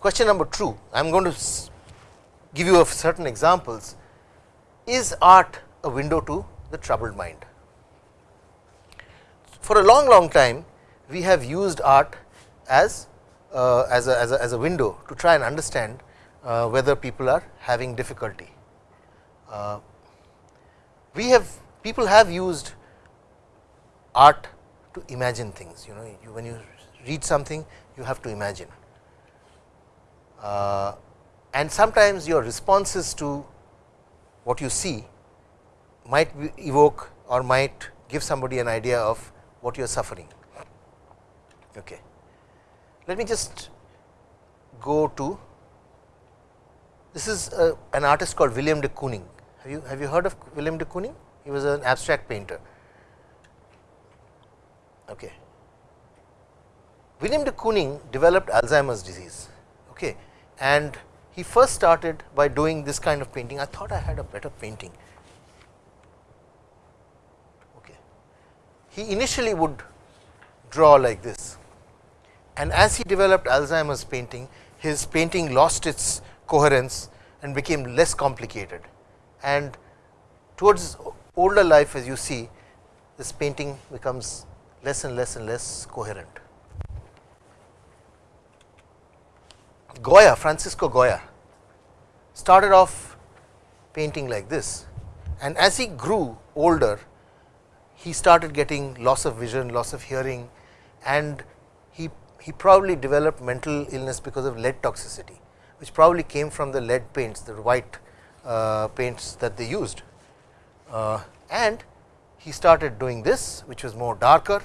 Question number 2, I am going to give you of certain examples. Is art a window to the troubled mind? For a long, long time, we have used art as uh, as, a, as, a, as a window to try and understand uh, whether people are having difficulty. Uh, we have people have used art to imagine things you know you, when you read something you have to imagine uh, and sometimes your responses to what you see might evoke or might give somebody an idea of what you are suffering. Okay. Let me just go to this is a, an artist called William de Kooning. Have you have you heard of William de Kooning? He was an abstract painter. Okay. William de Kooning developed Alzheimer's disease. Okay and he first started by doing this kind of painting. I thought I had a better painting. Okay. He initially would draw like this and as he developed Alzheimer's painting, his painting lost its coherence and became less complicated. And towards older life as you see, this painting becomes less and less and less coherent. Goya, Francisco Goya started off painting like this and as he grew older, he started getting loss of vision, loss of hearing and he, he probably developed mental illness because of lead toxicity, which probably came from the lead paints, the white uh, paints that they used. Uh, and he started doing this, which was more darker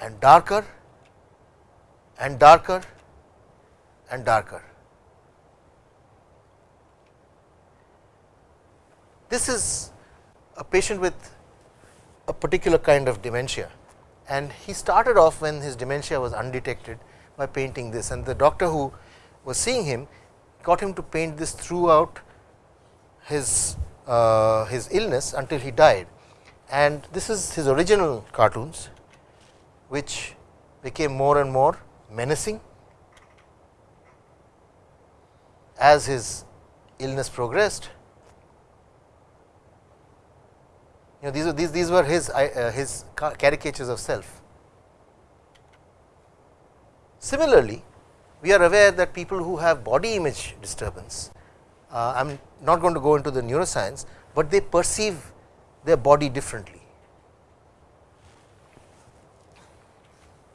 and darker and darker and darker. This is a patient with a particular kind of dementia and he started off when his dementia was undetected by painting this and the doctor who was seeing him got him to paint this throughout his uh, his illness until he died and this is his original cartoons which became more and more menacing as his illness progressed. You know, these were these these were his uh, his caricatures of self. Similarly, we are aware that people who have body image disturbance, uh, I am not going to go into the neuroscience, but they perceive their body differently.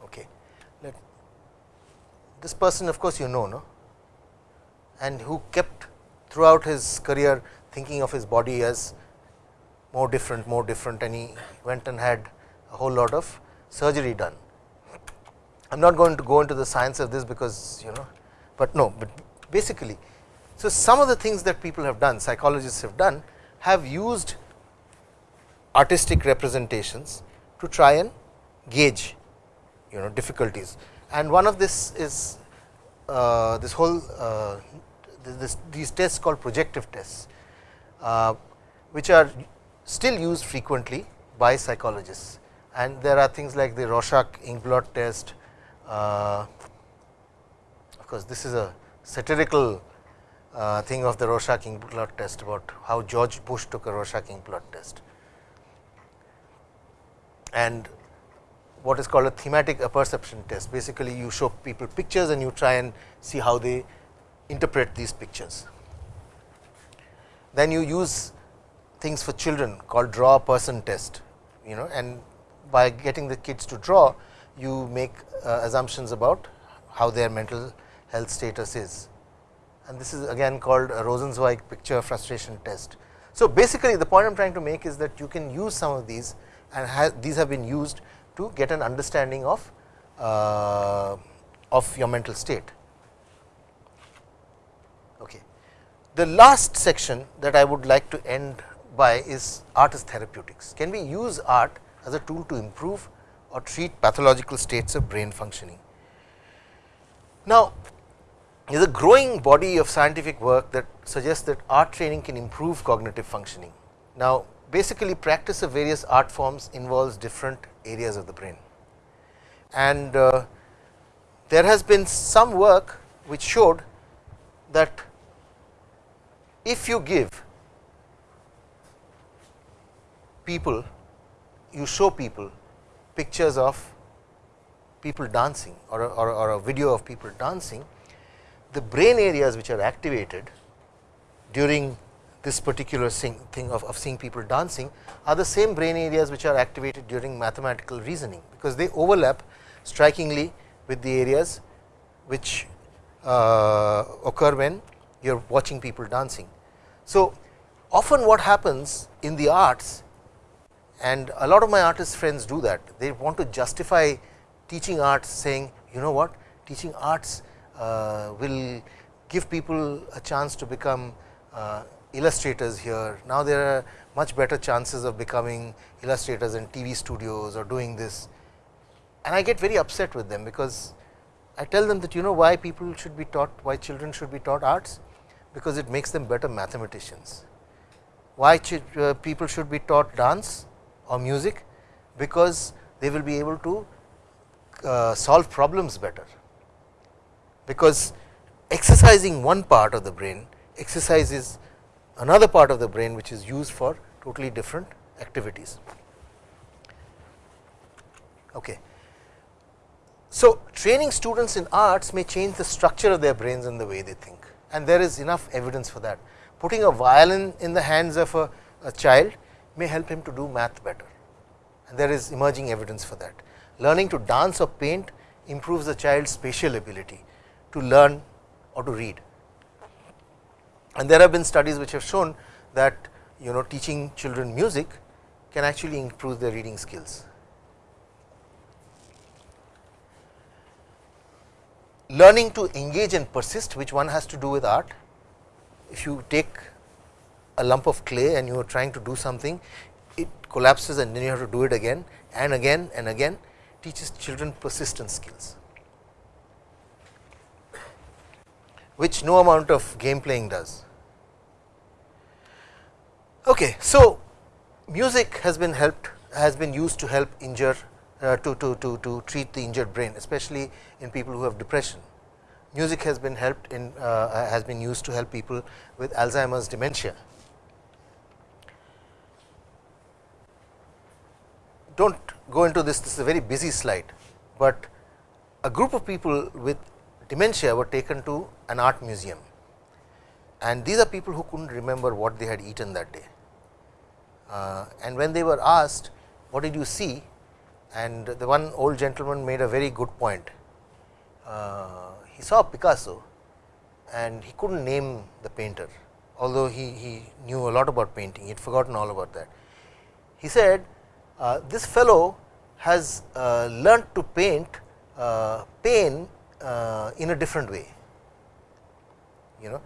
Okay. Let this person of course, you know, no? And who kept throughout his career thinking of his body as more different, more different and he went and had a whole lot of surgery done. I am not going to go into the science of this because you know, but no, but basically. So, some of the things that people have done, psychologists have done have used artistic representations to try and gauge you know difficulties and one of this is uh, this whole uh, this, these tests called projective tests, uh, which are still used frequently by psychologists and there are things like the Rorschach ink blot test. Uh, of course, this is a satirical uh, thing of the Rorschach ink blot test about how George Bush took a Rorschach ink blot test and what is called a thematic apperception test. Basically, you show people pictures and you try and see how they interpret these pictures. Then you use things for children called draw a person test you know and by getting the kids to draw you make uh, assumptions about how their mental health status is and this is again called a Rosenzweig picture frustration test. So, basically the point I am trying to make is that you can use some of these and ha these have been used to get an understanding of uh, of your mental state. The last section that I would like to end by is art as therapeutics. Can we use art as a tool to improve or treat pathological states of brain functioning? Now, there is a growing body of scientific work that suggests that art training can improve cognitive functioning. Now, basically practice of various art forms involves different areas of the brain and uh, there has been some work which showed that if you give people you show people pictures of people dancing or a, or, a, or a video of people dancing, the brain areas which are activated during this particular thing of, of seeing people dancing are the same brain areas which are activated during mathematical reasoning, because they overlap strikingly with the areas which uh, occur when you are watching people dancing. So, often what happens in the arts and a lot of my artist friends do that, they want to justify teaching arts saying you know what teaching arts uh, will give people a chance to become uh, illustrators here. Now, there are much better chances of becoming illustrators in TV studios or doing this and I get very upset with them, because I tell them that you know why people should be taught, why children should be taught arts, because it makes them better mathematicians. Why uh, people should be taught dance or music, because they will be able to uh, solve problems better, because exercising one part of the brain exercises another part of the brain which is used for totally different activities. Okay. So, training students in arts may change the structure of their brains and the way they think and there is enough evidence for that. Putting a violin in the hands of a, a child may help him to do math better and there is emerging evidence for that. Learning to dance or paint improves the child's spatial ability to learn or to read. And there have been studies which have shown that you know teaching children music can actually improve their reading skills. Learning to engage and persist which one has to do with art. If you take a lump of clay and you are trying to do something, it collapses and then you have to do it again and again and again teaches children persistence skills, which no amount of game playing does. Okay, so, music has been helped has been used to help injure uh, to, to, to, to treat the injured brain especially in people who have depression. Music has been helped in uh, has been used to help people with Alzheimer's dementia. Do not go into this, this is a very busy slide, but a group of people with dementia were taken to an art museum and these are people who could not remember what they had eaten that day. Uh, and when they were asked what did you see and the one old gentleman made a very good point. Uh, he saw Picasso and he could not name the painter, although he, he knew a lot about painting, he had forgotten all about that. He said, uh, this fellow has uh, learnt to paint uh, pain uh, in a different way, you know,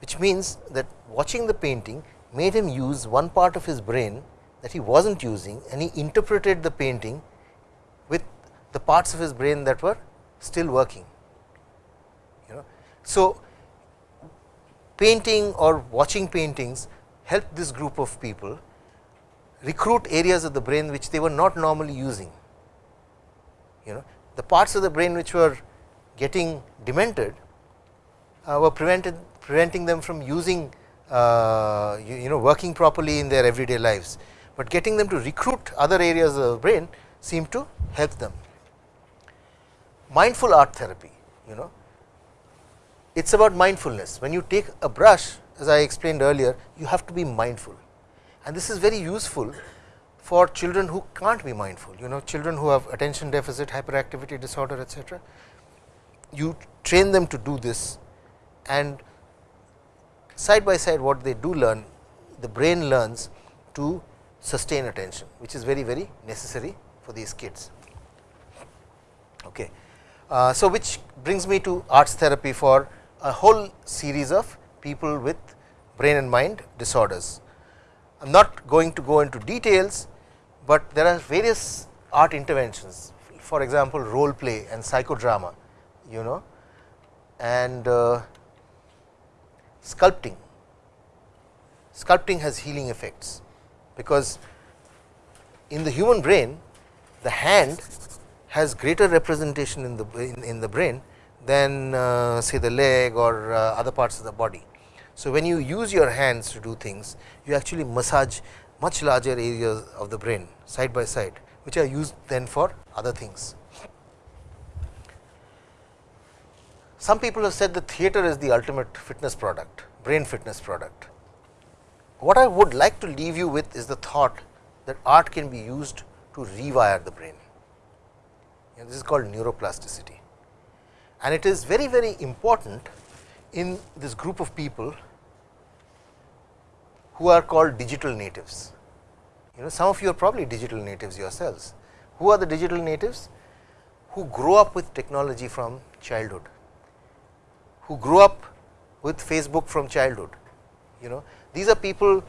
which means that watching the painting made him use one part of his brain that he was not using and he interpreted the painting with the parts of his brain that were still working. You know. So, painting or watching paintings help this group of people recruit areas of the brain which they were not normally using. You know the parts of the brain which were getting demented uh, were prevented preventing them from using uh, you, you know working properly in their everyday lives but getting them to recruit other areas of the brain seem to help them. Mindful art therapy, you know, it is about mindfulness. When you take a brush, as I explained earlier, you have to be mindful and this is very useful for children who can't be mindful, you know, children who have attention deficit, hyperactivity disorder, etc. You train them to do this and side by side what they do learn, the brain learns to sustain attention, which is very, very necessary for these kids. Okay. Uh, so, which brings me to arts therapy for a whole series of people with brain and mind disorders. I am not going to go into details, but there are various art interventions for example, role play and psychodrama you know and uh, sculpting. Sculpting has healing effects because in the human brain the hand has greater representation in the in, in the brain than uh, say the leg or uh, other parts of the body. So, when you use your hands to do things you actually massage much larger areas of the brain side by side which are used then for other things. Some people have said that theater is the ultimate fitness product, brain fitness product. What I would like to leave you with is the thought that art can be used to rewire the brain. And this is called neuroplasticity. And it is very, very important in this group of people who are called digital natives. You know, some of you are probably digital natives yourselves. Who are the digital natives? Who grow up with technology from childhood, who grew up with Facebook from childhood. You know, these are people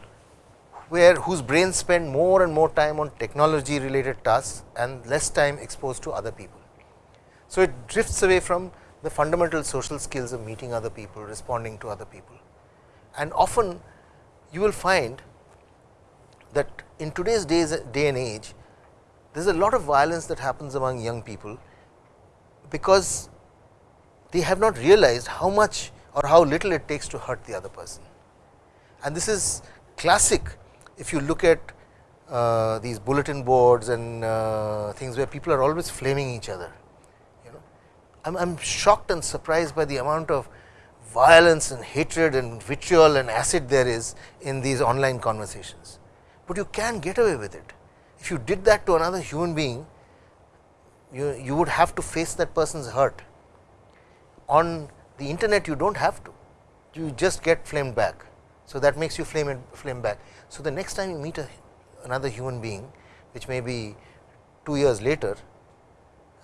where whose brains spend more and more time on technology related tasks and less time exposed to other people. So, it drifts away from the fundamental social skills of meeting other people, responding to other people. And often you will find that in today's days day and age, there is a lot of violence that happens among young people, because they have not realized how much or how little it takes to hurt the other person. And this is classic if you look at uh, these bulletin boards and uh, things where people are always flaming each other. You know, I'm, I'm shocked and surprised by the amount of violence and hatred and vitriol and acid there is in these online conversations, but you can get away with it. If you did that to another human being, you, you would have to face that person's hurt. On the internet, you do not have to, you just get flamed back. So, that makes you flame, flame back. So, the next time you meet a, another human being which may be 2 years later,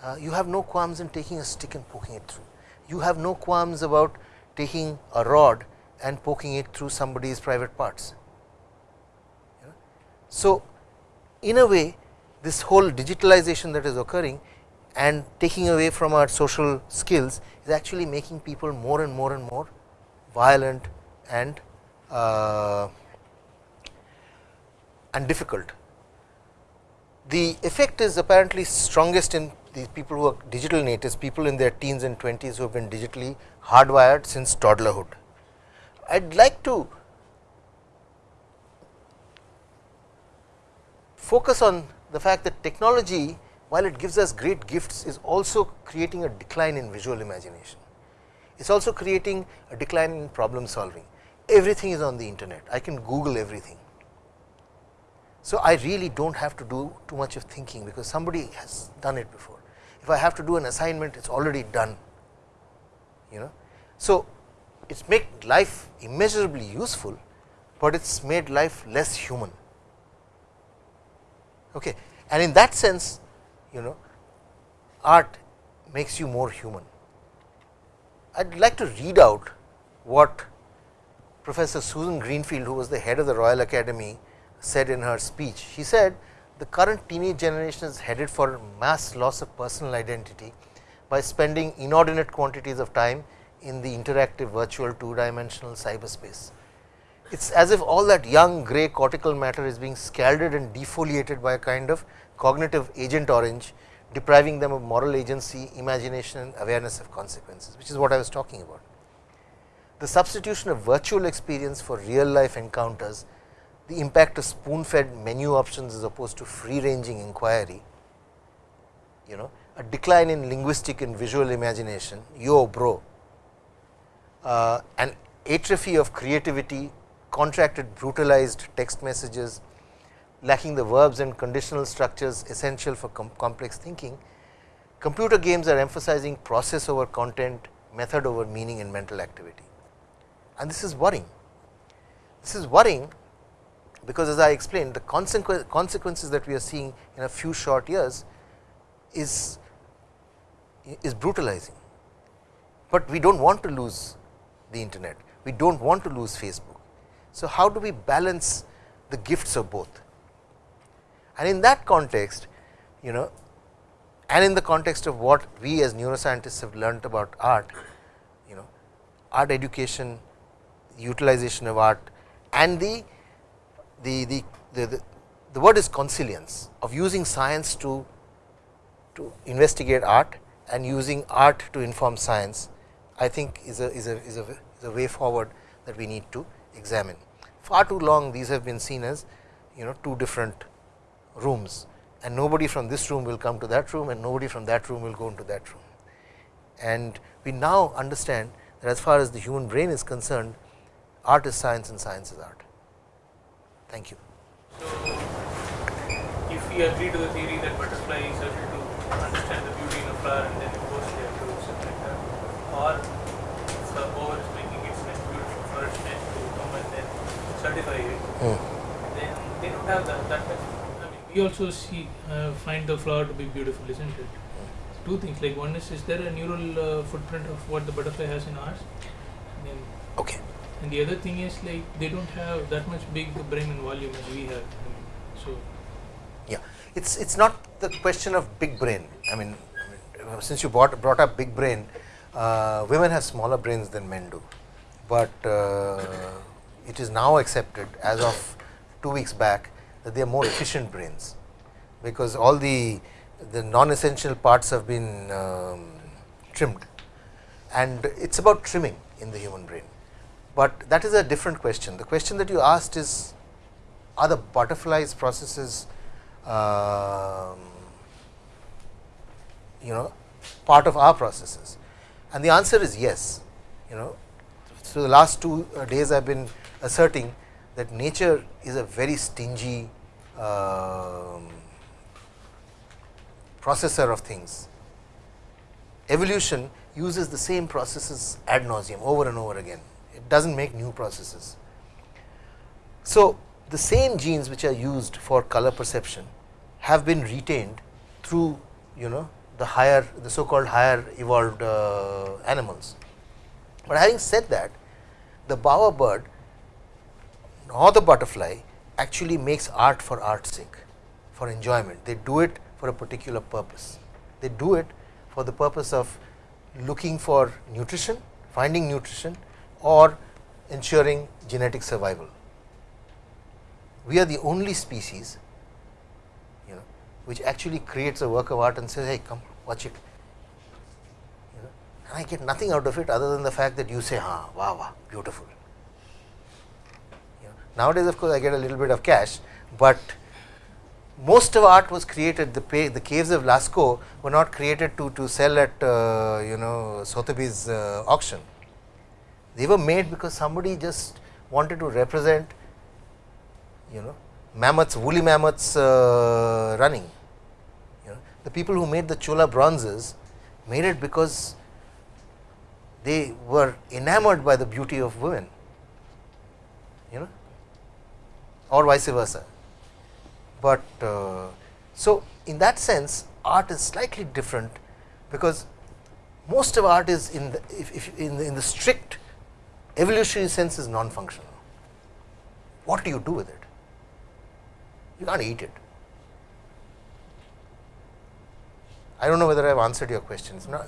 uh, you have no qualms in taking a stick and poking it through. You have no qualms about taking a rod and poking it through somebody's private parts. So, in a way this whole digitalization that is occurring and taking away from our social skills is actually making people more and more and more violent and uh, and difficult. The effect is apparently strongest in these people who are digital natives, people in their teens and 20s who have been digitally hardwired since toddlerhood. I would like to focus on the fact that technology while it gives us great gifts is also creating a decline in visual imagination. It is also creating a decline in problem solving. Everything is on the internet, I can Google everything. So, I really do not have to do too much of thinking, because somebody has done it before. If I have to do an assignment, it is already done. You know. So, it made life immeasurably useful, but it made life less human. Okay. And in that sense, you know, art makes you more human. I would like to read out what Professor Susan Greenfield, who was the head of the Royal Academy said in her speech. She said the current teenage generation is headed for mass loss of personal identity by spending inordinate quantities of time in the interactive virtual two dimensional cyberspace. It is as if all that young gray cortical matter is being scalded and defoliated by a kind of cognitive agent orange, depriving them of moral agency, imagination and awareness of consequences, which is what I was talking about. The substitution of virtual experience for real life encounters the impact of spoon fed menu options as opposed to free ranging inquiry, you know, a decline in linguistic and visual imagination, yo bro, uh, an atrophy of creativity, contracted brutalized text messages, lacking the verbs and conditional structures essential for com complex thinking, computer games are emphasizing process over content, method over meaning and mental activity. And this is worrying. This is worrying because as I explained the consequences that we are seeing in a few short years is is brutalizing, but we do not want to lose the internet, we do not want to lose Facebook. So, how do we balance the gifts of both? And in that context, you know and in the context of what we as neuroscientists have learnt about art, you know art education, utilization of art and the the, the, the, the, word is consilience of using science to, to investigate art and using art to inform science, I think is a, is a, is a, is a way forward that we need to examine. Far too long these have been seen as you know two different rooms and nobody from this room will come to that room and nobody from that room will go into that room. And we now understand that as far as the human brain is concerned, art is science and science is art. Thank you. So, if we agree to the theory that butterfly is able to understand the beauty in a flower and then it goes there to something like that, or bower is making its nest beautiful its nest to come and then certify it, Mm. then they don't have that. that much. I mean, we also see uh, find the flower to be beautiful, isn't it? Two things. Like one is, is there a neural uh, footprint of what the butterfly has in ours? And, then, Okay. And the other thing is like they don't have that much big brain and volume as we have. So Yeah, it's it's not the question of big brain. I mean, since you brought brought up big brain, uh, women have smaller brains than men do, but uh, it is now accepted as of two weeks back that they are more efficient brains because all the the non-essential parts have been um, trimmed, and it's about trimming in the human brain. But that is a different question. The question that you asked is are the butterflies processes um, you know part of our processes? And the answer is yes. You know so the last two uh, days i have been asserting that nature is a very stingy um, processor of things. Evolution uses the same processes ad nauseam over and over again it does not make new processes. So, the same genes which are used for color perception have been retained through you know the higher the so called higher evolved uh, animals. But having said that the bower bird or the butterfly actually makes art for art's sake for enjoyment. They do it for a particular purpose. They do it for the purpose of looking for nutrition finding nutrition or ensuring genetic survival. We are the only species you know which actually creates a work of art and says hey come watch it. You know and I get nothing out of it other than the fact that you say ha wow wow beautiful. You know nowadays of course I get a little bit of cash but most of art was created the the caves of Lascaux were not created to to sell at uh, you know Sotheby's uh, auction they were made because somebody just wanted to represent you know mammoths woolly mammoths uh, running. You know the people who made the chola bronzes made it because they were enamored by the beauty of women you know or vice versa. But uh, so in that sense art is slightly different because most of art is in the if, if in, the, in the strict evolutionary sense is non functional what do you do with it you can't eat it. I do not know whether I have answered your question. Not,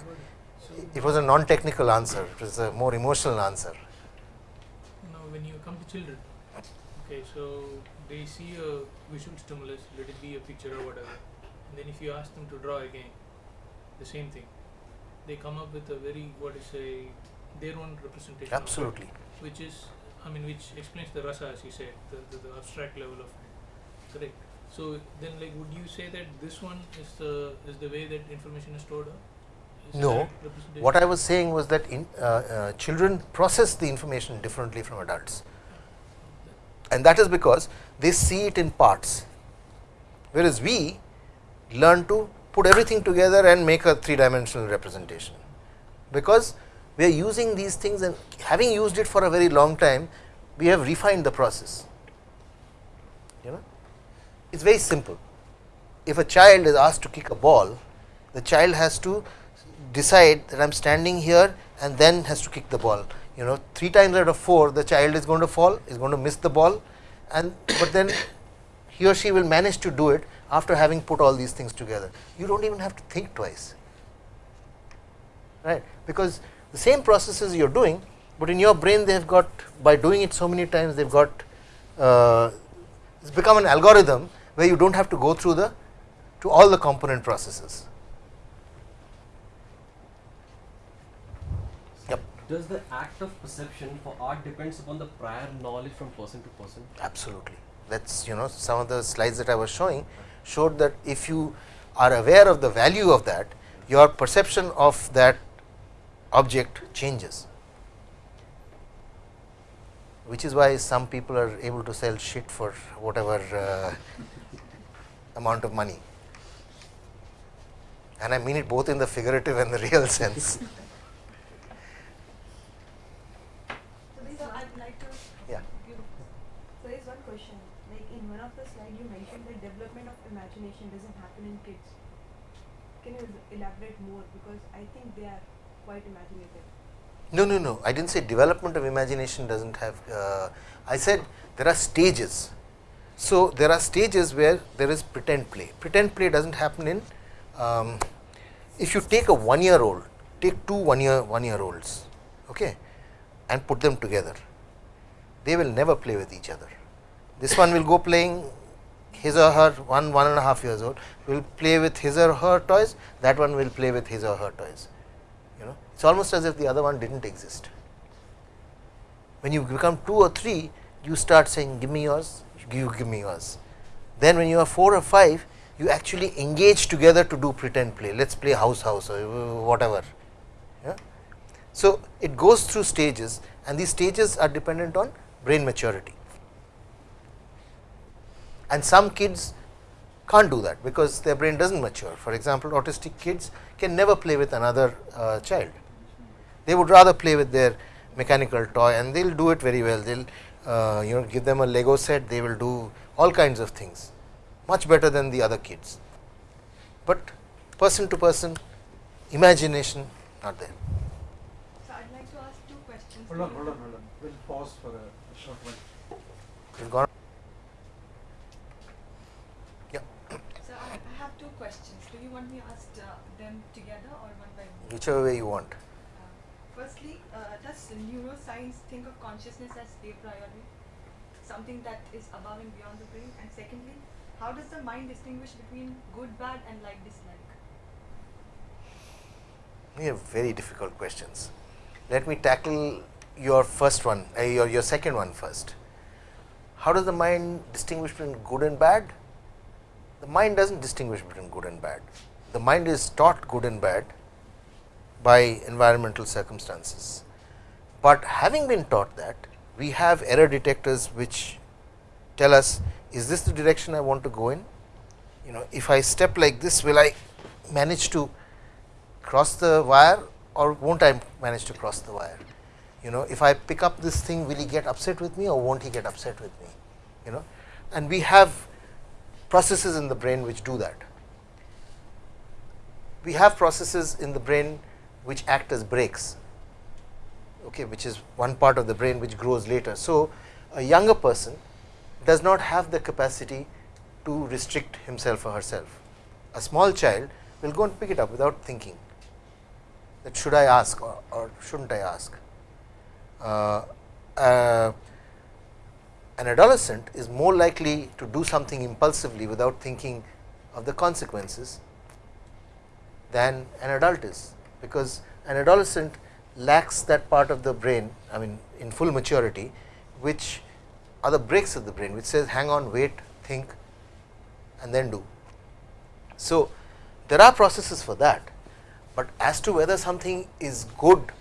it was a non technical answer, it was a more emotional answer. now when you come to children, okay, so they see a visual stimulus, let it be a picture or whatever, and then if you ask them to draw again, the same thing, they come up with a very what is a their own representation, of it, Absolutely. which is I mean which explains the rasa as you said, the, the, the abstract level of it. Correct. So then, like, would you say that this one is the is the way that information is stored? Up? Is No. What I was saying was that in, uh, uh, children process the information differently from adults and that is because they see it in parts, whereas we learn to put everything together and make a three dimensional representation, because we are using these things and having used it for a very long time, we have refined the process. You know, it is very simple. If a child is asked to kick a ball, the child has to decide that I am standing here and then has to kick the ball. You know, three times out of four, the child is going to fall, is going to miss the ball, and but then he or she will manage to do it after having put all these things together. You do not even have to think twice, right? Because the same processes you are doing, but in your brain they have got by doing it so many times they have got uh, it has become an algorithm where you do not have to go through the to all the component processes. Yep. Does the act of perception for art depends upon the prior knowledge from person to person? Absolutely. That is you know some of the slides that I was showing showed that if you are aware of the value of that your perception of that object changes. Which is why some people are able to sell shit for whatever uh, amount of money. And I mean it both in the figurative and the real sense. So I'd like to Yeah. so there's one question, like in one of the slides you mentioned that development of imagination doesn't happen in kids. Can you elaborate more because I think they are quite imaginative. No, no, no. I didn't say development of imagination doesn't have. Uh, I said there are stages. So there are stages where there is pretend play. Pretend play doesn't happen in. Um, if you take a one-year-old, take two one-year one-year-olds, okay, and put them together, they will never play with each other. This one will go playing his or her one one and a half years old will play with his or her toys. That one will play with his or her toys it is almost as if the other one did not exist. When you become 2 or 3 you start saying give me yours, you give me yours. Then when you are 4 or 5 you actually engage together to do pretend play, let us play house house or whatever. Yeah? So, it goes through stages and these stages are dependent on brain maturity and some kids can't do that because their brain does not mature. For example, autistic kids can never play with another uh, child. They would rather play with their mechanical toy and they will do it very well. They will uh, you know give them a Lego set, they will do all kinds of things much better than the other kids. But person to person imagination not there. So I'd like to ask two questions. Hold on, hold on, hold on. We'll pause for a short while. You've gone So I, I have two questions. Do you want me to ask uh, them together or one by one? whichever way you want. Uh, firstly, uh, does neuroscience think of consciousness as a priori, something that is above and beyond the brain? And secondly, how does the mind distinguish between good, bad, and like, dislike? We have very difficult questions. Let me tackle your first one, uh, your, your second one first. How does the mind distinguish between good and bad? The mind does not distinguish between good and bad. The mind is taught good and bad by environmental circumstances. But having been taught that, we have error detectors which tell us is this the direction I want to go in? You know, if I step like this, will I manage to cross the wire or won't I manage to cross the wire? You know, if I pick up this thing, will he get upset with me or won't he get upset with me? You know, and we have processes in the brain which do that. We have processes in the brain which act as brakes, okay, which is one part of the brain which grows later. So, a younger person does not have the capacity to restrict himself or herself. A small child will go and pick it up without thinking that should I ask or, or should not I ask. Uh, uh, an adolescent is more likely to do something impulsively without thinking of the consequences than an adult is, because an adolescent lacks that part of the brain I mean in full maturity which are the brakes of the brain which says hang on wait think and then do. So, there are processes for that, but as to whether something is good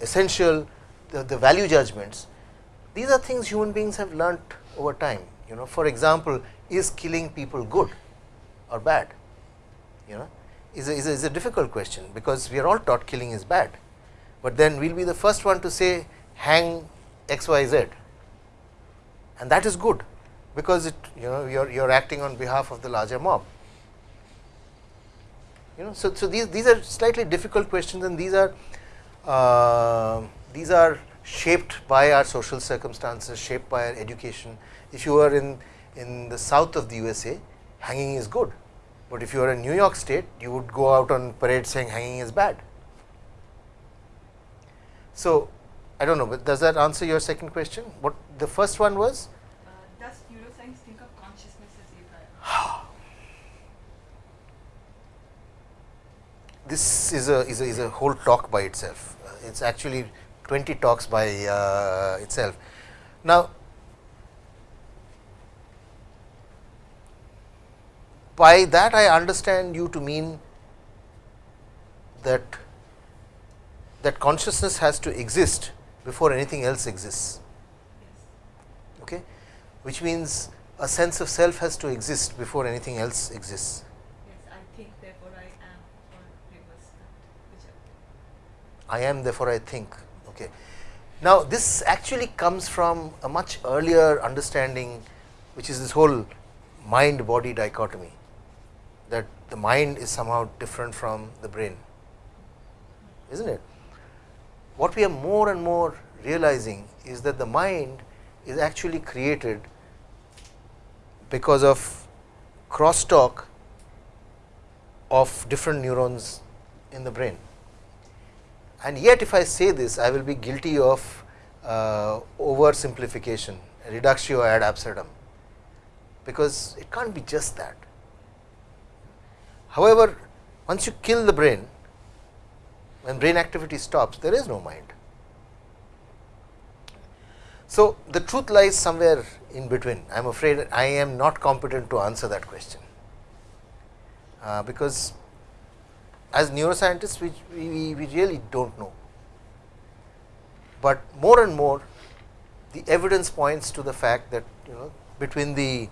essential the, the value judgments these are things human beings have learnt over time. You know for example is killing people good or bad? You know is a, is a, is a difficult question because we are all taught killing is bad, but then we will be the first one to say hang x y z. And that is good because it you know you are you are acting on behalf of the larger mob. You know so so these these are slightly difficult questions and these are uh, these are shaped by our social circumstances shaped by our education. If you are in in the south of the usa hanging is good. But if you are in new york state you would go out on parade saying hanging is bad so i don't know but does that answer your second question what the first one was Uh, does neuroscience think of consciousness as a this is a is a, is a whole talk by itself. Uh, it's actually 20 talks by uh, itself. Now, by that I understand you to mean that that consciousness has to exist before anything else exists, okay? which means a sense of self has to exist before anything else exists. Yes, I think, therefore I am, or reverse that. I am therefore I think. Okay. Now, this actually comes from a much earlier understanding which is this whole mind body dichotomy that the mind is somehow different from the brain, is not it? What we are more and more realizing is that the mind is actually created because of crosstalk of different neurons in the brain. And yet if I say this, I will be guilty of uh, oversimplification, reductio ad absurdum, because it can't be just that. However, once you kill the brain, when brain activity stops, there is no mind. So, the truth lies somewhere in between. I am afraid I am not competent to answer that question, uh, because as neuroscientists we, we, we really do not know, but more and more the evidence points to the fact that you know between the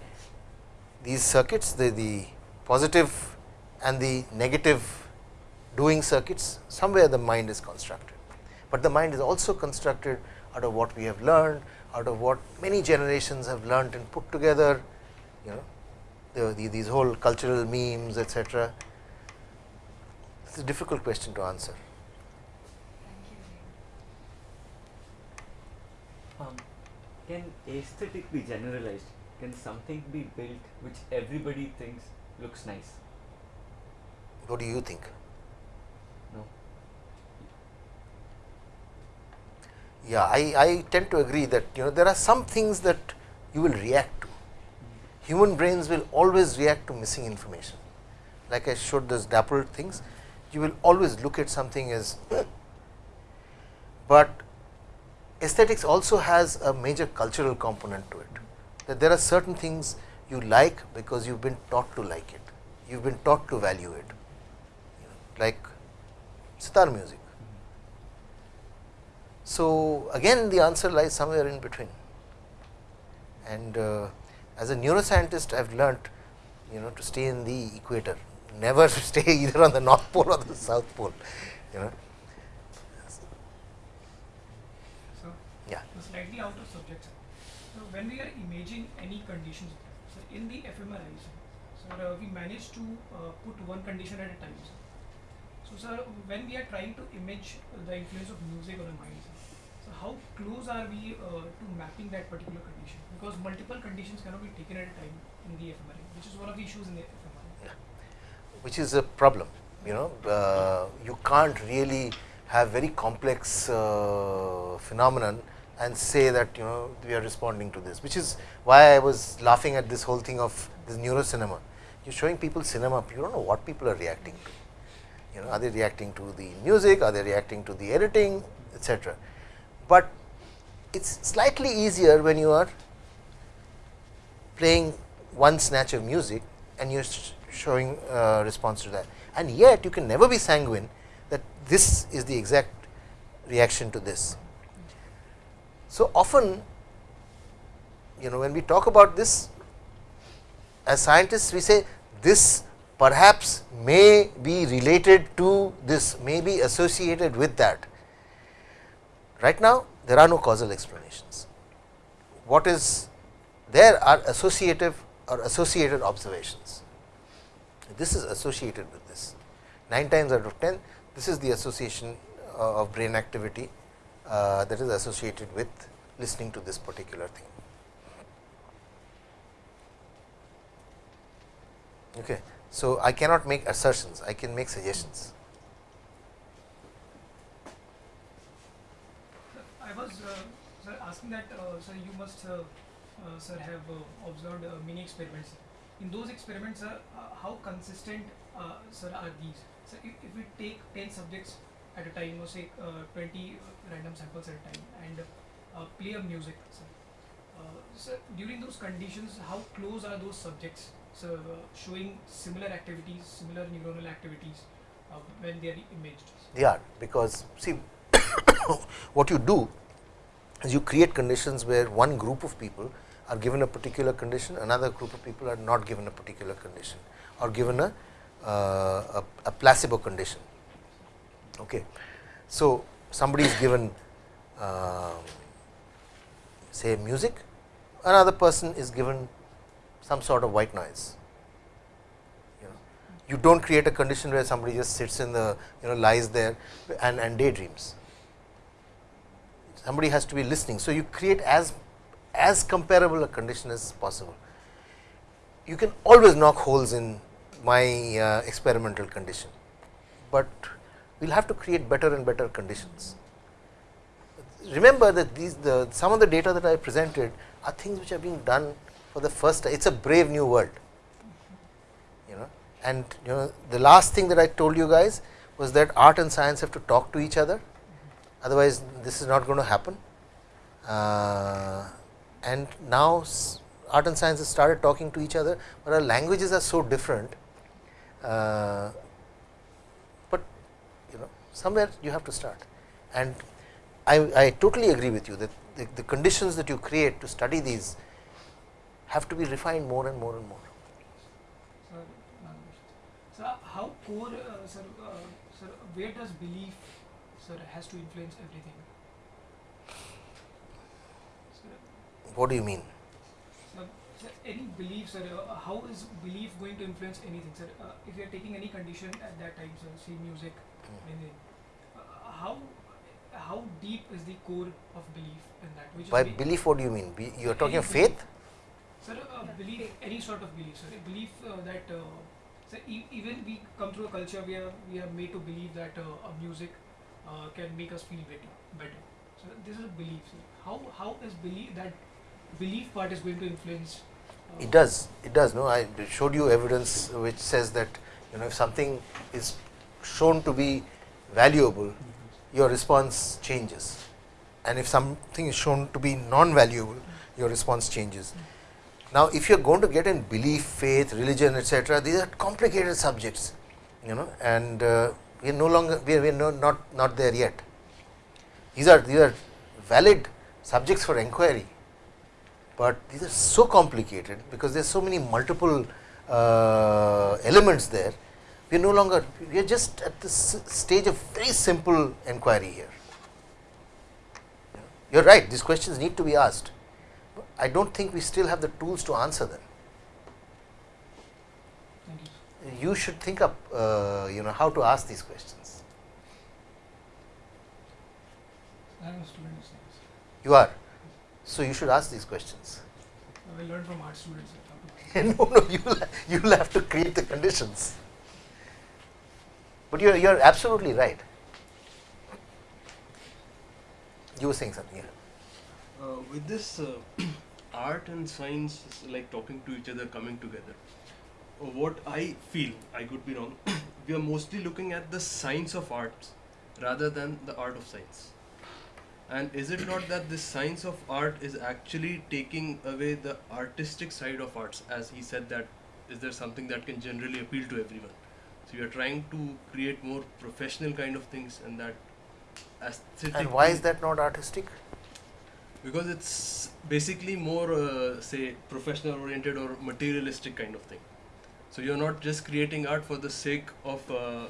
these circuits the, the positive and the negative doing circuits somewhere the mind is constructed, but the mind is also constructed out of what we have learned out of what many generations have learned and put together you know the, the, these whole cultural memes etc. It's a difficult question to answer. Thank you. Neil. Um, can aesthetic be generalized? Can something be built which everybody thinks looks nice? What do you think? Yeah, I, I tend to agree that you know there are some things that you will react to. Human brains will always react to missing information. Like I showed those dappled things, you will always look at something as, but aesthetics also has a major cultural component to it. That there are certain things you like because you have been taught to like it, you have been taught to value it, like sitar music. So, again the answer lies somewhere in between and uh, as a neuroscientist I have learnt you know to stay in the equator, never stay either on the north pole or the south pole you know. So, Yeah. slightly out of subject. So, when we are imaging any conditions, so in the fMRI, sir, so uh, we manage to uh, put one condition at a time. So, when we are trying to image the influence of music on the mind, so how close are we uh, to mapping that particular condition? Because multiple conditions cannot be taken at a time in the fMRI, which is one of the issues in the fMRI. which is a problem. You know, uh, you can't really have very complex uh, phenomenon and say that you know we are responding to this, which is why I was laughing at this whole thing of this neurocinema. You're showing people cinema, you don't know what people are reacting to. You know, are they reacting to the music, are they reacting to the editing, etc. But it's slightly easier when you are playing one snatch of music and you're showing uh, response to that. And yet you can never be sanguine that this is the exact reaction to this. So often, you know, when we talk about this, as scientists, we say this perhaps may be related to this, may be associated with that. Right now, there are no causal explanations. What is there are associative or associated observations. This is associated with this. 9 times out of 10, this is the association uh, of brain activity uh, that is associated with listening to this particular thing. Okay. So, I cannot make assertions, I can make suggestions. Sir, I was uh, sir asking that uh, sir you must uh, uh, sir have uh, observed uh, many experiments. In those experiments, sir, uh, how consistent sir are these? So if, if we take ten subjects at a time, or say uh, 20 random samples at a time, and play a music. Uh, so during those conditions, how close are those subjects? So showing similar activities, similar neuronal activities uh, when they are imaged. They are because see what you do is you create conditions where one group of people are given a particular condition, another group of people are not given a particular condition or given a, uh, a, a placebo condition. Okay. So, somebody is given uh, say music, another person is given some sort of white noise. You know, you do not create a condition where somebody just sits in the you know lies there and, and daydreams. Somebody has to be listening. So, you create as as comparable a condition as possible. You can always knock holes in my uh, experimental condition, but we will have to create better and better conditions. Remember that these the some of the data that I presented are things which are being done for the first time. It is a brave new world, you know. And you know the last thing that I told you guys was that art and science have to talk to each other, otherwise this is not going to happen. Uh, and now art and science has started talking to each other, but our languages are so different. Uh, but you know somewhere you have to start and I, I totally agree with you that the, the, conditions that you create to study these have to be refined more and more and more. Sir, so how core, uh, sir, uh, sir, where does belief, sir, has to influence everything? What do you mean? Sir, sir any belief, sir, uh, how is belief going to influence anything, sir? Uh, if you are taking any condition at that time, sir, say music, Hmm. anything, uh, how how deep is the core of belief in that? Which By belief, what do you mean? Be, you are talking faith? Sir, uh, belief, any sort of belief, sir. Belief uh, that, uh, sir, e- even we come through a culture where we are made to believe that uh, music uh, can make us feel better. better. So this is a belief, sir. How how is belief that belief part is going to influence? Uh, It does, it does. No, I showed you evidence which says that you know if something is shown to be valuable, your response changes, and if something is shown to be non-valuable, your response changes. Now, if you are going to get in belief, faith, religion, etc., these are complicated subjects, you know, and uh, we are no longer we are, we are no, not not there yet. These are these are valid subjects for inquiry, but these are so complicated because there are so many multiple uh, elements there. We are no longer we are just at this stage of very simple inquiry here. You are right; these questions need to be asked. I do not think we still have the tools to answer them. You. should think up, uh, you know, how to ask these questions. I am a student of science. You are, so you should ask these questions. I will learn from art students. sir, how to- no, no, you will you will have to create the conditions. But you are you are absolutely right. You were saying something. Yeah. Uh, with this uh, art and science is like talking to each other, coming together, what I feel, I could be wrong, we are mostly looking at the science of arts rather than the art of science. And is it not that the science of art is actually taking away the artistic side of arts? As he said, that is there something that can generally appeal to everyone? So you are trying to create more professional kind of things, and that aesthetic. And why is that not artistic? Because it's basically more uh, say professional oriented or materialistic kind of thing. So you're not just creating art for the sake of uh,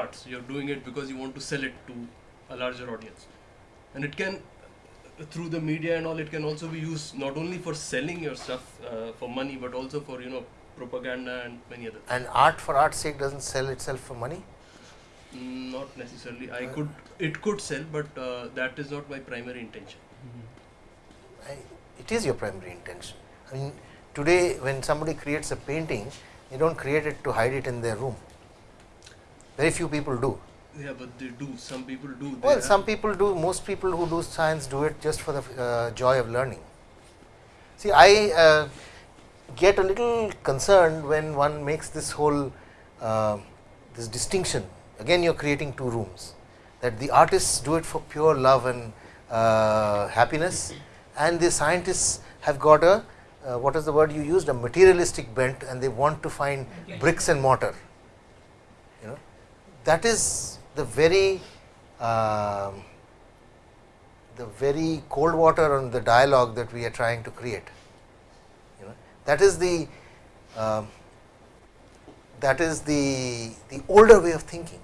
arts. You're doing it because you want to sell it to a larger audience. And it can through the media and all it can also be used not only for selling your stuff uh, for money but also for you know propaganda and many other things. And art for art's sake doesn't sell itself for money. Mm, not necessarily. I could it could sell but uh, that is not my primary intention I, it is your primary intention. I mean, today when somebody creates a painting, they don't create it to hide it in their room. Very few people do. yeah but they do some people do Well, some people do. Most people who do science do it just for the uh, joy of learning. See, I uh, get a little concerned when one makes this whole uh, this distinction. Again, you are creating two rooms. that the artists do it for pure love and uh, happiness. And the scientists have got a uh, what is the word you used? A materialistic bent and they want to find bricks and mortar. You know? That is the very um, the very cold water on the dialogue that we are trying to create. You know? That is the um, that is the the older way of thinking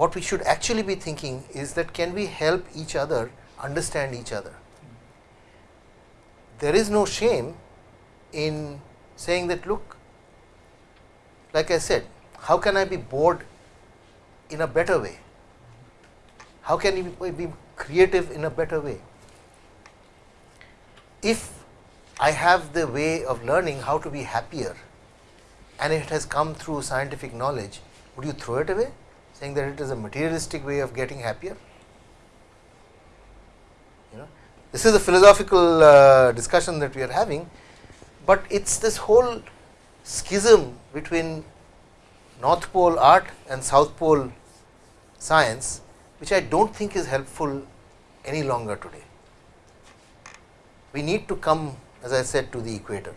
what we should actually be thinking is that can we help each other understand each other? There is no shame in saying that look like I said how can I be bored in a better way? How can you be creative in a better way? If I have the way of learning how to be happier and it has come through scientific knowledge would you throw it away saying that it is a materialistic way of getting happier you know this is a philosophical uh, discussion that we are having but it's this whole schism between north pole art and south pole science which I do not think is helpful any longer today. We need to come as I said to the equator,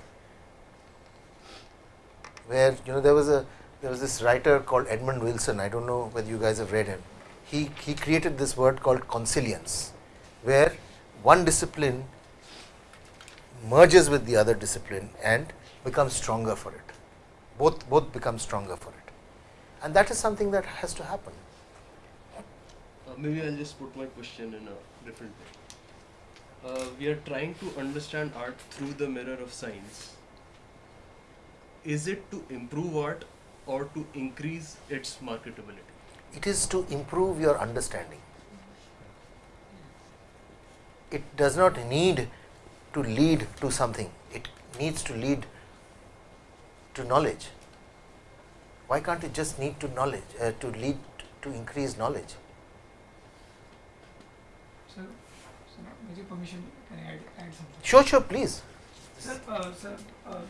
where you know there was a there was this writer called Edmund Wilson, I do not know whether you guys have read him. He, he created this word called consilience, where one discipline merges with the other discipline and becomes stronger for it. Both, both become stronger for it. And that is something that has to happen. Uh, maybe I'll just put my question in a different way. Uh, we are trying to understand art through the mirror of science. Is it to improve art or to increase its marketability? It is to improve your understanding. It does not need to lead to something, it needs to lead to knowledge. Why can't it just need to knowledge uh, to lead to increase knowledge? Sir, sir, with your permission, can I add, add something? Sure, sure, please. Sir, uh, sir, uh,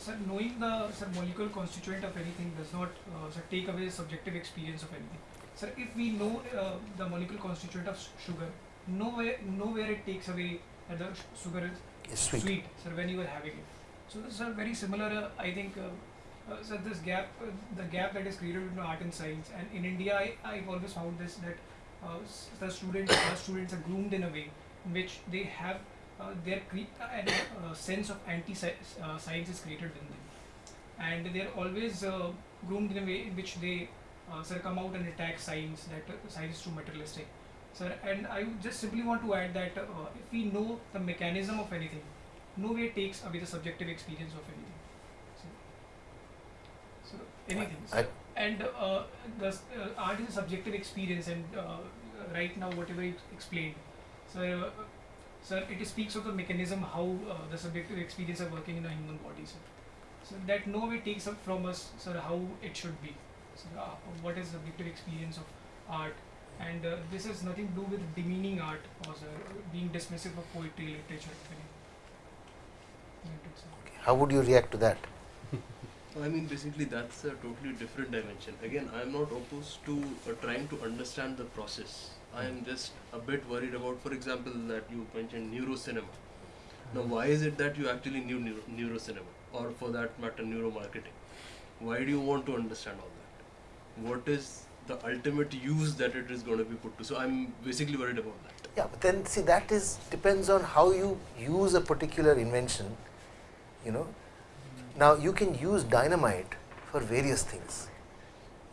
sir, knowing the sir, molecular constituent of anything does not uh, sir, take away the subjective experience of anything. Sir, if we know uh, the molecular constituent of sugar, nowhere, nowhere it takes away that the sugar is It's sweet. sweet, sir, when you are having it. So, this are very similar. Uh, I think, uh, uh, sir, this gap, uh, the gap that is created between art and science, and in India, I, I've always found this that uh, the students, our students are groomed in a way in which they have their cre- uh, uh, sense of anti-science is created in them, and they are always uh, groomed in a way in which they uh, sir come out and attack science that uh, science is too materialistic. Sir, and I just simply want to add that uh, if we know the mechanism of anything, no way takes away the subjective experience of anything. So, anything. So, and uh, the uh, art is a subjective experience, and uh, right now whatever you explained, so. Sir, it speaks of the mechanism how uh, the subjective experience are working in a human body, sir. So that no way takes up from us, sir, how it should be. So uh, what is the subjective experience of art, and uh, this has nothing to do with demeaning art or sir, being dismissive of poetry, literature. anything. That's it, sir. How would you react to that? I mean, basically, that's a totally different dimension. Again, I am not opposed to uh, trying to understand the process. I am just a bit worried about, for example, that you mentioned neurocinema. Now, why is it that you actually knew neuro, neurocinema, or for that matter, neuromarketing? Why do you want to understand all that? What is the ultimate use that it is going to be put to? So, I'm basically worried about that. Yeah, but then see that is depends on how you use a particular invention, you know. Now you can use dynamite for various things.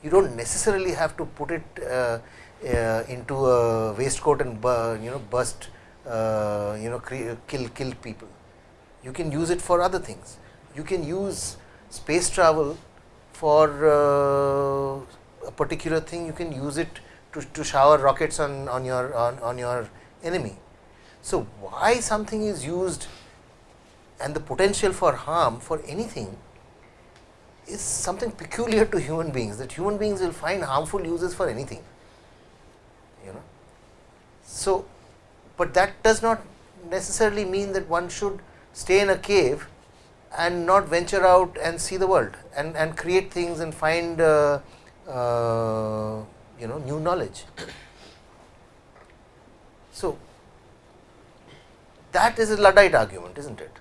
You don't necessarily have to put it uh, uh, into a waistcoat and you know bust, uh, you know, kill kill people. You can use it for other things. You can use space travel for uh, a particular thing. You can use it to, to shower rockets on, on your on, on your enemy. So why something is used and the potential for harm for anything is something peculiar to human beings that human beings will find harmful uses for anything so but that does not necessarily mean that one should stay in a cave and not venture out and see the world and and create things and find uh, uh, you know new knowledge. So, that is a Luddite argument, is not it?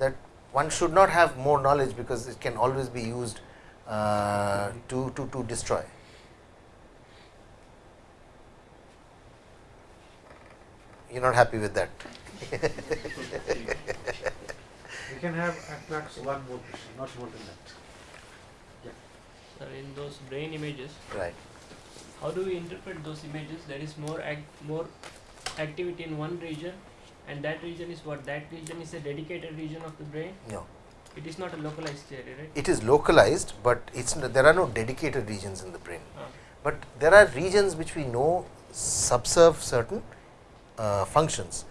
That one should not have more knowledge because it can always be used uh, to, to, to destroy. You are not happy with that. We can have at max one more question, not more than that. Yeah. Sir, in those brain images, right. how do we interpret those images? There is more act, more activity in one region, and that region is what? That region is a dedicated region of the brain. No, It is not a localized theory, right? it is localized, but it's there are no dedicated regions in the brain. Ah. But there are regions which we know subserve certain uh, functions,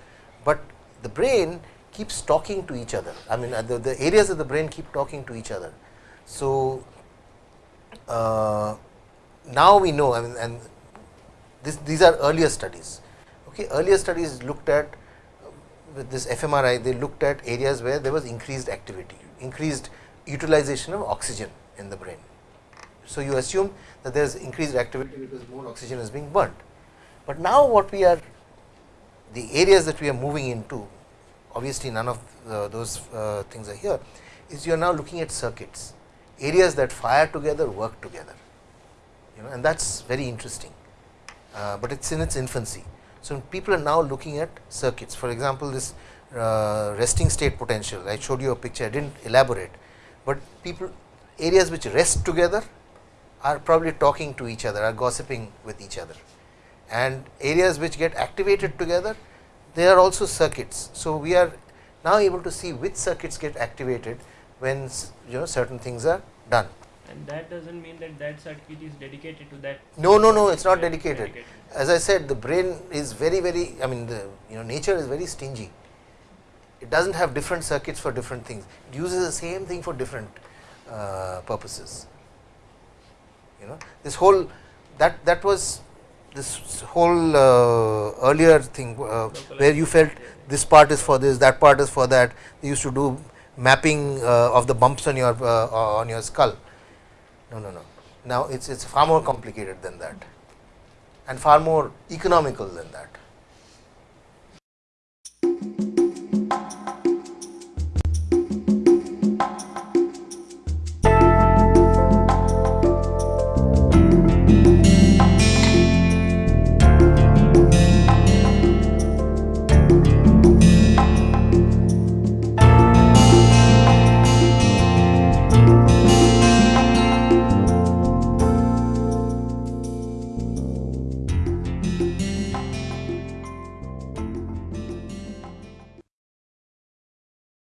but the brain keeps talking to each other. I mean, uh, the, the areas of the brain keep talking to each other. So, uh, now we know, I mean, and this, these are earlier studies. Okay, earlier studies looked at with this fMRI, they looked at areas where there was increased activity, increased utilization of oxygen in the brain. So, you assume that there is increased activity because more oxygen is being burnt. But now what we are, the areas that we are moving into, obviously none of uh, those uh, things are here, is you are now looking at circuits, areas that fire together, work together, you know, and that is very interesting, uh, but it is in its infancy. So, people are now looking at circuits, for example, this uh, resting state potential, I showed you a picture, I did not elaborate, but people areas which rest together are probably talking to each other, are gossiping with each other and areas which get activated together, they are also circuits. So, we are now able to see which circuits get activated when you know certain things are done. And that doesn't mean that that circuit is dedicated to that. No, no, no, it's not Right, dedicated. As I said, the brain is very, very, I mean, the you know nature is very stingy. It does not have different circuits for different things. It uses the same thing for different uh, purposes. You know, this whole that that was this whole uh, earlier thing uh, where you felt this part is for this, that part is for that. They used to do mapping uh, of the bumps on your uh, on your skull. No, no, no. Now it's it's far more complicated than that, and far more economical than that.